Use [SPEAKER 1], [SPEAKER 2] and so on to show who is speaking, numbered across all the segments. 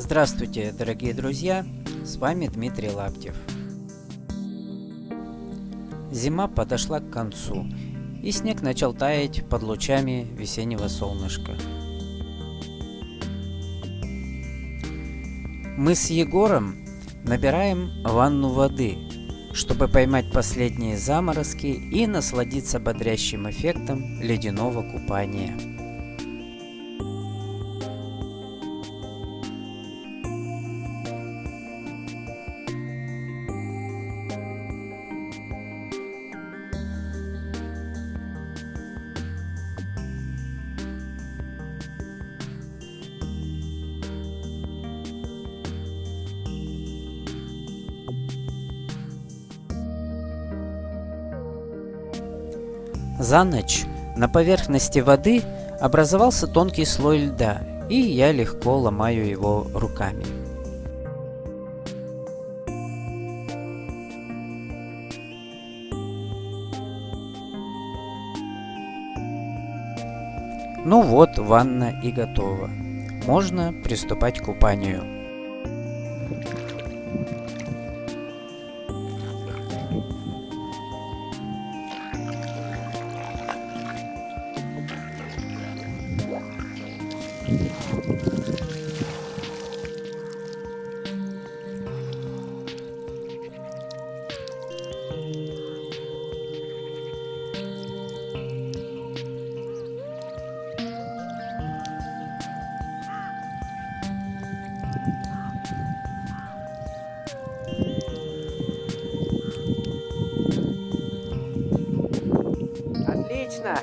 [SPEAKER 1] Здравствуйте, дорогие друзья! С вами Дмитрий Лаптев. Зима подошла к концу, и снег начал таять под лучами весеннего солнышка. Мы с Егором набираем ванну воды, чтобы поймать последние заморозки и насладиться бодрящим эффектом ледяного купания. За ночь на поверхности воды образовался тонкий слой льда, и я легко ломаю его руками. Ну вот, ванна и готова. Можно приступать к купанию. Отлично!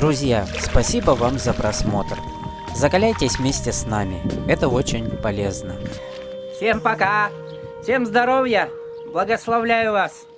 [SPEAKER 1] Друзья, спасибо вам за просмотр. Закаляйтесь вместе с нами, это очень полезно.
[SPEAKER 2] Всем пока! Всем здоровья! Благословляю вас!